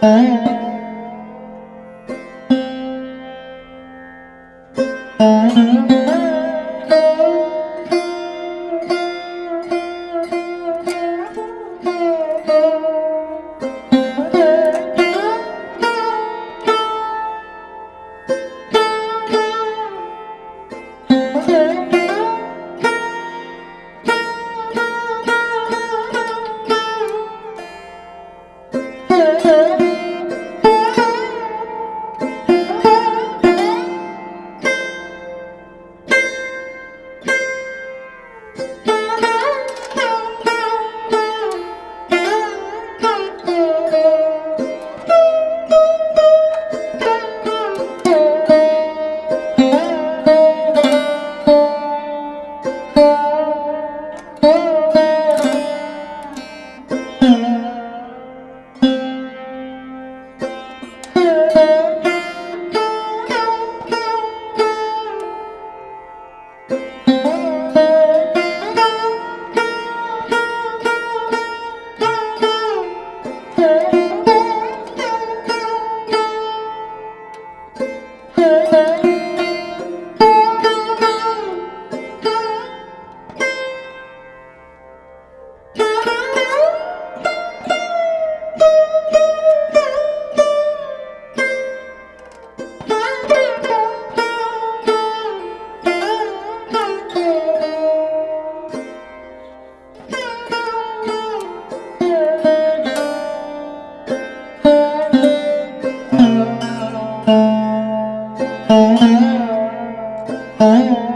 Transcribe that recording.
Oh. mong